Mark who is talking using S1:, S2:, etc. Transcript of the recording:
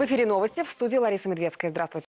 S1: В эфире новости в студии Лариса Медведская. Здравствуйте.